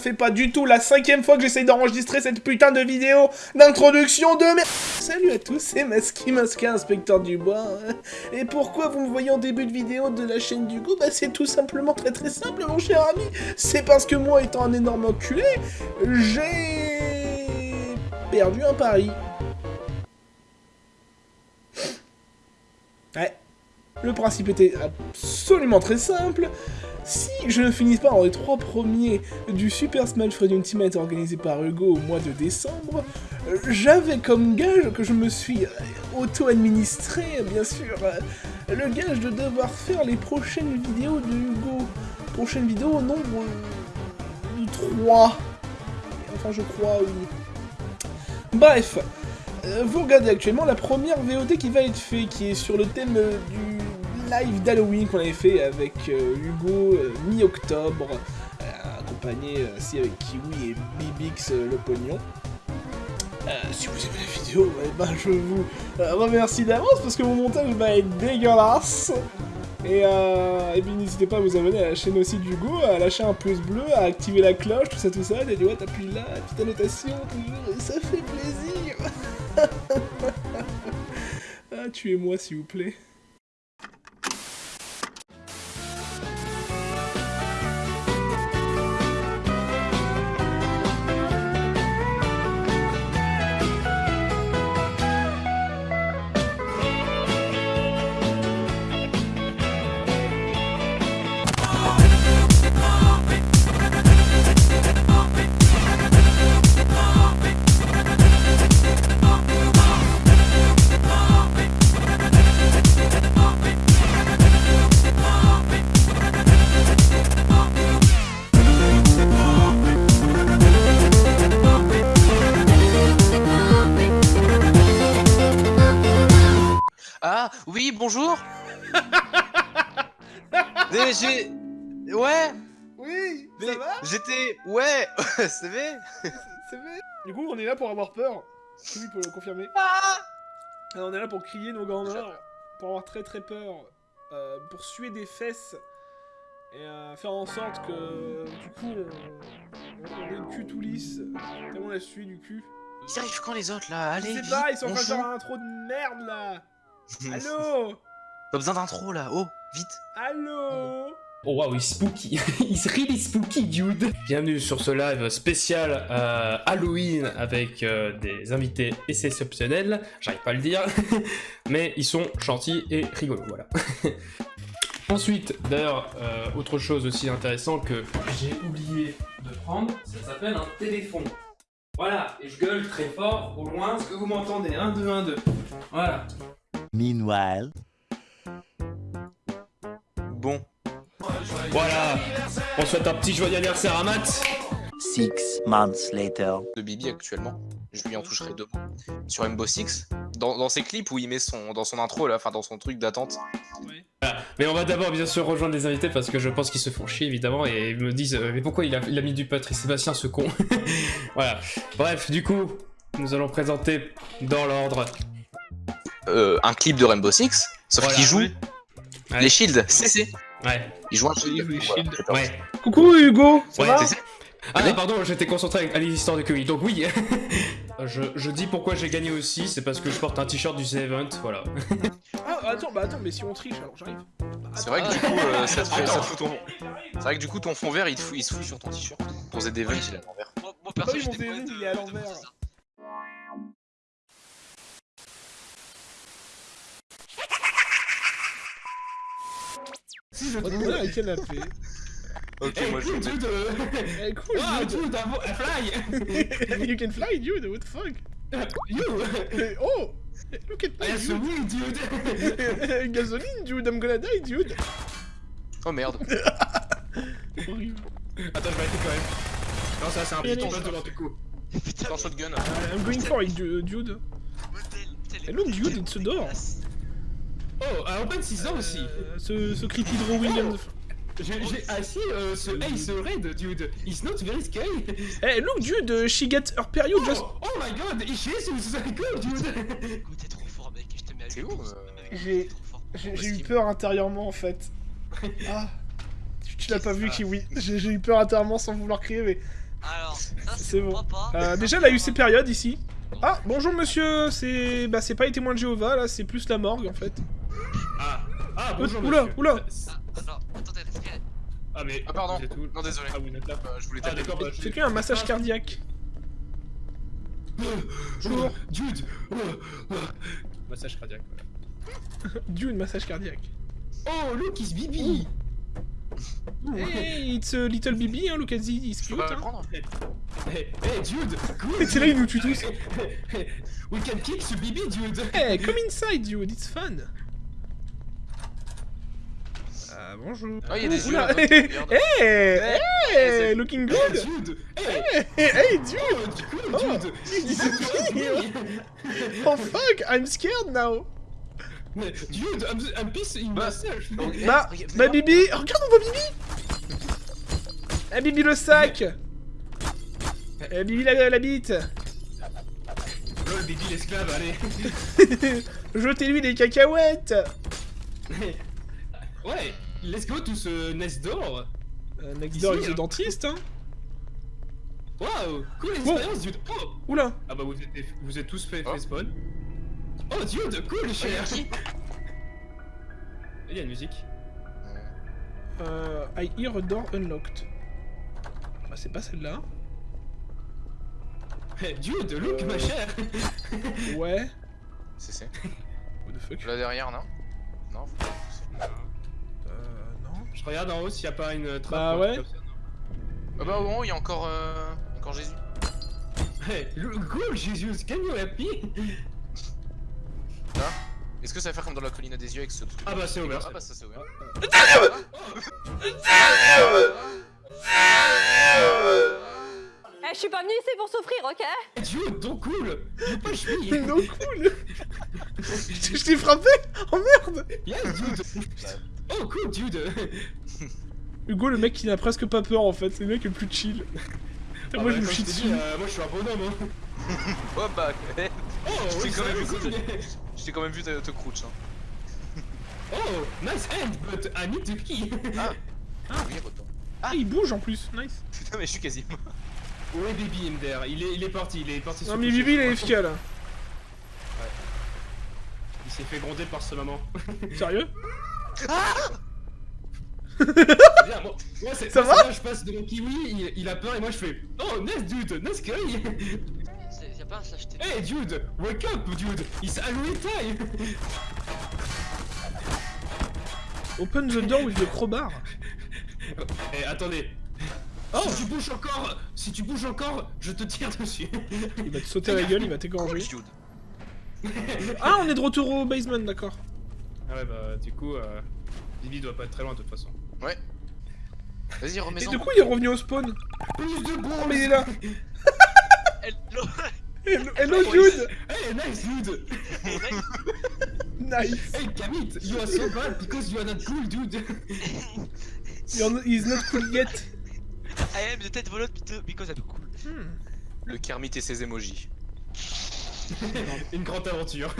fait pas du tout la cinquième fois que j'essaye d'enregistrer cette putain de vidéo d'introduction de merde Salut à tous, c'est Maski Masca, inspecteur du bois. Et pourquoi vous me voyez en début de vidéo de la chaîne du goût? Bah c'est tout simplement très très simple mon cher ami. C'est parce que moi étant un énorme enculé, j'ai perdu un pari. Ouais. Le principe était absolument très simple. Si je ne finis pas dans les trois premiers du Super Smash Bros Ultimate organisé par Hugo au mois de décembre, j'avais comme gage que je me suis auto-administré, bien sûr, le gage de devoir faire les prochaines vidéos de Hugo. Prochaines vidéos au nombre de 3. Enfin, je crois, oui. Bref, vous regardez actuellement la première VOD qui va être faite, qui est sur le thème du live d'Halloween qu'on avait fait avec euh, Hugo euh, mi-octobre, euh, accompagné aussi avec Kiwi et Bibix le pognon. si vous aimez la vidéo, eh ben, je vous remercie d'avance parce que mon montage va être dégueulasse. Et, et puis n'hésitez pas à vous abonner à la chaîne aussi d'Hugo, à lâcher un pouce bleu, à activer la cloche, tout ça, tout ça, des doigts, t'appuies là, petite annotation, ça fait plaisir Ah, tuez-moi s'il vous plaît. Ouais. Oui, Mais ça va J'étais... Ouais C'est vrai. C'est vrai. Du coup, on est là pour avoir peur. Oui, pour le confirmer. Ah. Alors, on est là pour crier nos grands morts, pour avoir très très peur, euh, pour suer des fesses, et euh, faire en sorte que, du coup, on, on ait le cul tout lisse, tellement on a sué du cul. Ils arrivent quand les autres, là? Allez, Je sais pas, ils sont en train de faire un intro de merde, là. Allô Pas besoin d'intro, là. Oh, vite. Allô Oh wow, he's spooky. he's really spooky, dude. Bienvenue sur ce live spécial euh, Halloween avec euh, des invités exceptionnels. J'arrive pas à le dire, mais ils sont gentils et rigolos, voilà. Ensuite, d'ailleurs, euh, autre chose aussi intéressant que j'ai oublié de prendre, ça s'appelle un téléphone. Voilà, et je gueule très fort au loin, est-ce que vous m'entendez 1, 2, 1, 2. Voilà. Meanwhile, Bon. Voilà, on souhaite un petit joyeux anniversaire à Matt. six months later. De Bibi, actuellement. Je lui en toucherai deux. Sur Rainbow Six, dans, dans ses clips où il met son... Dans son intro, là, enfin, dans son truc d'attente. Mais on va d'abord bien sûr rejoindre les invités parce que je pense qu'ils se font chier évidemment et ils me disent euh, mais pourquoi il a, il a mis du Patrick Sébastien ce con? Voilà. Bref, du coup, nous allons présenter dans l'ordre. Euh, un clip de Rainbow Six, sauf Voilà. qu'il joue Ouais. les shields, CC. Ouais. Il joue un shield. Voilà, Ouais. Coucou Hugo, ça Ouais, va CC. Ah non, pardon, j'étais concentré à l'histoire de Curry. Donc oui. je, je dis pourquoi j'ai gagné aussi, c'est parce que je porte un t-shirt du C-Event, voilà. Ah, attends, bah attends, mais si on triche, alors j'arrive. C'est vrai que du coup, euh, ça, te fait, ça te fout ton... C'est vrai que du coup, ton fond vert, il, te fout, il se fout sur ton t-shirt. Ton ZDV, il est à l'envers. Moi, moi Ah perso, oui, mon j'étais DVD, pas il est à l'envers. Si je te quelle a fait. Ok, moi je dude Eh, cool, Ah, dude. dude, I fly you can fly, dude, what the fuck? You Eh, Oh Look at I me, so dude dude Gasoline, dude, I'm gonna die, dude Oh merde. Horrible. Attends, je vais arrêter quand même. Non, ça c'est un allez. peu devant tes coups. Putain, shotgun. I'm going for it, du- dude. Hello, dude, it's a door. Oh, à Open 6 ans aussi. Euh, ce, ce Creepy Draw Williams. J'ai j'ai assis euh, ce Ace Red, dude. It's not very scary. Eh, look, dude, uh, she gets her period just... Oh, oh my god, he Jesus, so cool, dude? Écoute, t'es trop fort, mec. Je te mets à C'est où, euh, j'ai- eu peur intérieurement, en fait. Ah Tu, tu l'as pas vu, Kiwi. J'ai j'ai eu peur intérieurement sans vouloir crier, mais... Ça, C'est bon. bon. Papa. Euh, déjà, elle a eu ses périodes ici. Ah, bonjour monsieur, c'est bah c'est pas les témoins de Jéhovah là, c'est plus la morgue en fait. Ah, ah bonjour oula, monsieur. oula. Ah, attendez, respirez. Ah mais... Ah, pardon. Non, désolé. Ah, vous êtes là Euh, je voulais Ah taper. d'accord, bah, un massage cardiaque. Bonjour. Dude Massage cardiaque, voilà. Dune, massage cardiaque. Oh, look, is Bibi Hey, it's a little baby, hein, look at this, it's cute. Hein. Hey, hey, dude Cool c'est là, il nous tue tous. We can kick ce Bibi, dude Hey, come inside, dude, it's fun. Ah, bonjour. Ah, il y a des yeux là-bas. hey, hey, hey, looking good. dude Hey Hey, hey, dude. Oh, du cool, Oh, dude he's Oh fuck, I'm scared now. Mais, Dude, I'm, I'm in Bah, myself eh, Bah, bah Bibi, regarde, on voit Bibi. Eh Bibi le sac. Eh Bibi la, la bite. Lol, Bibi l'esclave, allez Jetez-lui des cacahuètes. Ouais, let's go to ce nest door Euh, next Ici, door is hein. the dentist, hein. Waouh, cool expérience, dude Oh Oula. Ah bah vous êtes, vous êtes tous fait, Oh. fait spawn. Oh dude, cool, cher qui Il y a une musique. Euh, I hear a door unlocked. Bah c'est pas celle-là. Hey, dude, look Euh. ma chère Ouais. C'est c'est. What the fuck? Là derrière, non? Non non. Je regarde en haut s'il y a pas une trappe. Bah ouais. Ah bah au moment, il y a encore, euh, encore Jésus. Hey, cool Jesus, can you help me Est-ce que ça va faire comme dans la colline des yeux avec ce truc Ah bah c'est ouvert. Ah bah ça c'est ouvert. Eh, je suis pas venue ici pour souffrir, ok Hey, dude, donc cool You push me Non cool. je je t'ai frappé. Oh merde. Yes, dude Oh cool, dude Hugo, le mec qui n'a presque pas peur en fait, c'est le mec le plus chill. Ah moi bah, je me chie dessus. euh, moi je suis un bonhomme hein. Oh bah, Oh, Je t'ai oui, quand même c'est- je t'ai quand même vu te, te crouch. Hein. Oh, nice end, but I need to key Ah Oui, retour. Ah, il bouge en plus, nice. Putain, mais je suis quasiment. Ouais, baby in there, il est, il est parti, il est parti Non mais Bibi il est. FK là. Il s'est fait gronder par sa maman. Sérieux? Bien, moi, moi, c'est Ça moi, va là, Je passe devant Kiwi, il, il a peur et moi je fais Oh, nice dude, nice guy Y'a pas à s'acheter. Hey dude, wake up dude, it's Halloween time Open the door with the crowbar. Eh, attendez. Oh Si tu bouges encore, si tu bouges encore, je te tire dessus. Il va te sauter à la gueule, il va t'égorger. Ah, on est de retour au basement, d'accord. Ah ouais, bah du coup, euh, Bibi doit pas être très loin de toute façon. Ouais. Vas-y, Et remets-en. du coup, il est revenu au spawn. Plus de Oh, bombes mais il est là. Hello Hello, hello dude. Hey, nice dude Nice. Hey, Kamit, you are so bad because you are not cool, dude You're- He's not cool yet. I am the tête volante because I'm cool. Hmm. Le Kermit et ses emojis. Une grande aventure.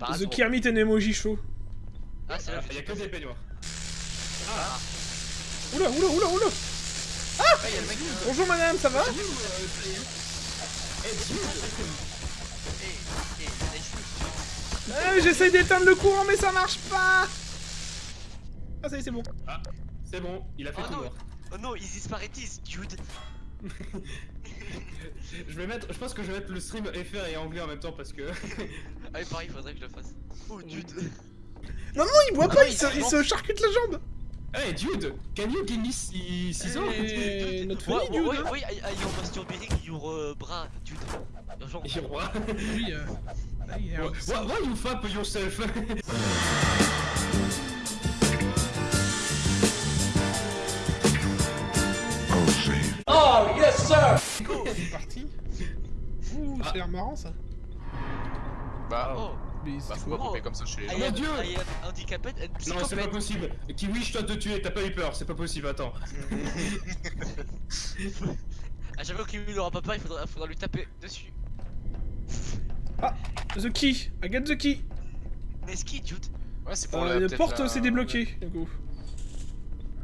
The. Kermit and Emoji Show. Ah, c'est là. Il y a que des peignoirs. Oula, oula, oula, oula. Ah, le mec. euh, Bonjour madame, ça va euh, Hey, dude Eh, eh, nice. Ah, J'essaye d'éteindre le courant, mais ça marche pas. Ah, ça y est, c'est bon. Ah, c'est bon, il a fait Oh tout non. noir. Oh no, is this Paritis, dude Je vais mettre, je pense que je vais mettre le stream FR et anglais en même temps parce que. Ah oui, pareil, faudrait que je le fasse. Oh, dude Non, non, il boit Ah pas, non, il se, se il se charcute la jambe. Hey dude, can you give me 6 ans Eh, notre Ouais, famille, dude. ouais, ouais, I, I your masturbating your uh, bras, dude. Oui, euh... ah, il est un- Why, why you fap yourself? C'est parti. Ouh, ça a l'air marrant ça. Bah, Oh, Mais bah c'est faut pas couper comme ça chez les I gens. mon Dieu. Non, c'est pas possible. Kiwi, je dois te tuer, t'as pas eu peur, c'est pas possible, attends. À chaque fois qu'il n'aura pas peur, il faudra, faudra lui taper dessus. The key, I get the key. Mais ski, dude Ouais, c'est pour Euh, la porte s'est débloquée, du coup.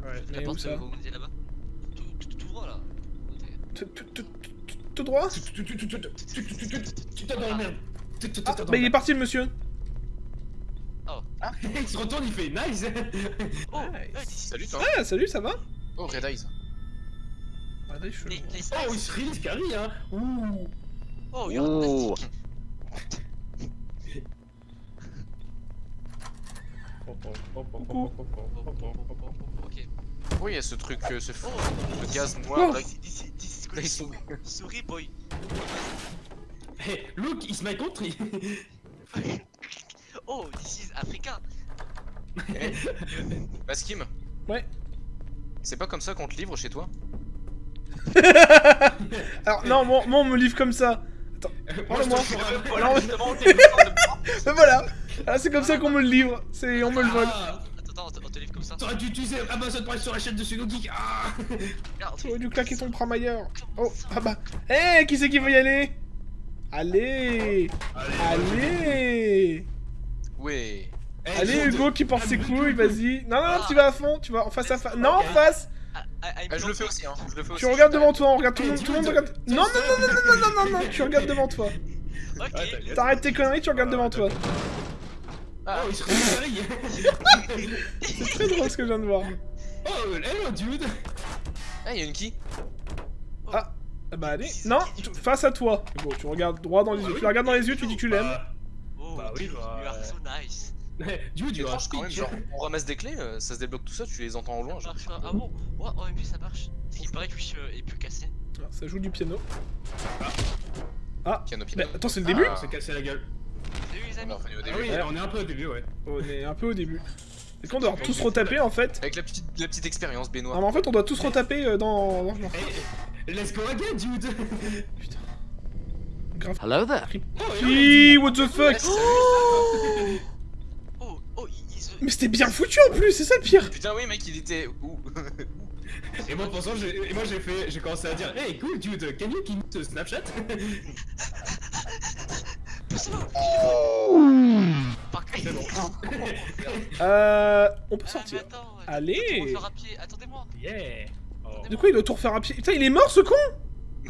Ouais. La porte, ça vous me disiez là-bas. Tout, tout, tout ouvre là. Tout- tout- tout- tout- Tout droit Tu t'as dans la merde. Tu t'as Ah, dans bah la il est parti le monsieur. Il se retourne, il fait nice. Oh, Salut toi. Ah, salut, ça va Oh, Red Eyes. Ah, Oh, il se release carry, hein. Ouh. Oh, plastic. Ok. Oui, il y a ce truc, euh, ce, Oh, gaz Oh. noir là. This, this, this is Là, ils sont- Sorry, boy. Hey, look, it's my country. Oh, this is africain. Baskim Ouais. C'est pas comme ça qu'on te livre chez toi? Alors, non, moi, moi, on me livre comme ça. Moi, je moi. te ferai- Voilà, Ah, c'est comme ça qu'on me le livre. C'est... On me le vole. Ah, Attends, attends, on te livre comme ça. T'aurais dû utiliser Amazon Prime sur la chaîne de Suno Geek. Ah. Regarde, Tu aurais dû claquer ton pram ailleurs. Oh, ah bah. Eh, qui c'est qui veut y aller Allez Allez Ouais. Eh, Allez. Hugo qui porte ses couilles, vas-y. Non, non, non, Ah. tu vas à fond, tu vas en face à face. Non, en face Ah, ah, Ah, je le fais aussi, hein. Je le fais aussi. Tu regardes devant toi, on regarde tout le Eh, monde, tout le monde regarde. Non, non, non, non, non, non, non, non, tu regardes devant toi. Ah. T'arrêtes tes conneries, tu regardes devant toi. Oh, il se carry. C'est très drôle ce que je viens de voir. Oh, hello, dude. Ah, il y a une qui? Ah, ah bah allez. Non, face à toi. Hugo, tu regardes droit dans les yeux. Tu la regardes dans les yeux, tu dis que tu l'aimes. Bah, Oh, Bah oui, dude, bah, you are euh, so nice. Dude, you are quand même, genre on ramasse des clés, euh, ça se débloque tout ça, tu les entends au loin. Ça Genre. marche pas. Ah bon? Ouais, en MP ça marche. Il paraît que euh, est plus cassé. Ah, Ça joue du piano. Piano Mais piano. attends, c'est le début? Ah. On s'est cassé la gueule. Salut les On amis. au Ah début. oui, on est un peu au début, ouais. On est un peu au début. Est-ce qu'on doit tous retaper en fait Avec la petite, la petite expérience, Ah Benoît. mais en fait on doit tous retaper euh, dans... dans- Hey, let's go again, dude. Grave. Hello there. Oh, Hi, what the fuck Oh, oh. Mais c'était bien foutu en plus, c'est ça le pire Putain, oui, mec, il était où Et moi, et moi j'ai fait, j'ai commencé à dire, hey, cool, dude, can you Snapchat? C'est bon. Euh... On peut Ah, sortir. attends, euh, Allez. Attendez-moi. Yeah. Oh. De quoi il doit tout refaire à pied? Putain il est mort ce con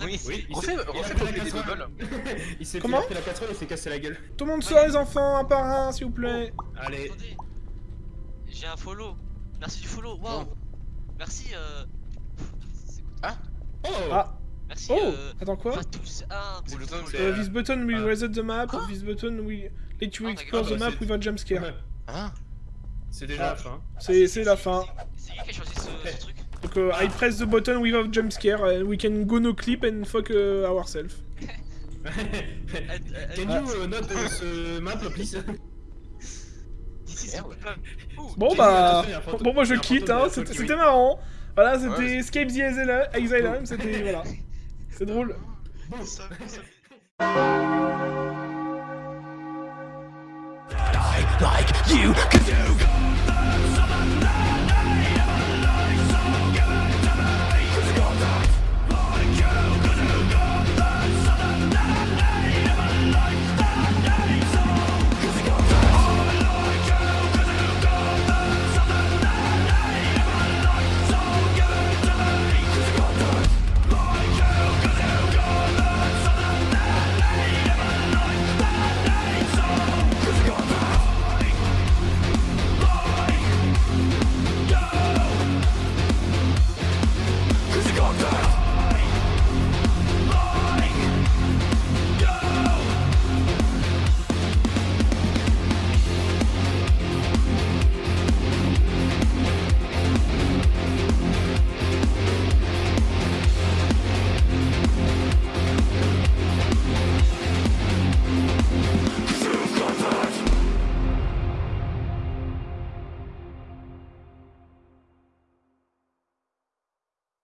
Oui, Oui, il refais, s'est- il a refais fait pour la des doubles. il s'est Comment? fait la casserole et s'est cassé la gueule. Tout le monde sort les enfants, un par un s'il vous plaît. Allez. Attendez. J'ai un follow. Merci du follow. Waouh. Merci. Euh. cool. Oh. Ah, Merci. oh Euh. Attends quoi Fatus 1 C'est pour le le temps où follow. Euh, This button will Ah. reset the map, this button will let you Ah, explore the map c'est- without jump scare. Ouais, Hein C'est déjà Ah. la fin. C'est c'est la fin. C'est qui qui a choisi ce, ce truc Donc euh, I press the button without jump scare and we can go no clip and fuck uh, ourselves. Euh, euh, Can euh, you uh, note uh, ce map, please? This is Merde. cool. Ouh, Bon bah, vu, attention, il y a un fantôme- bon moi je il y a un quitte, fantôme hein. de la C'était Tokyo. c'était marrant. Voilà, c'était Ouais, Escape the Asylum, Asylum, c'était voilà. C'est drôle. ça- ça-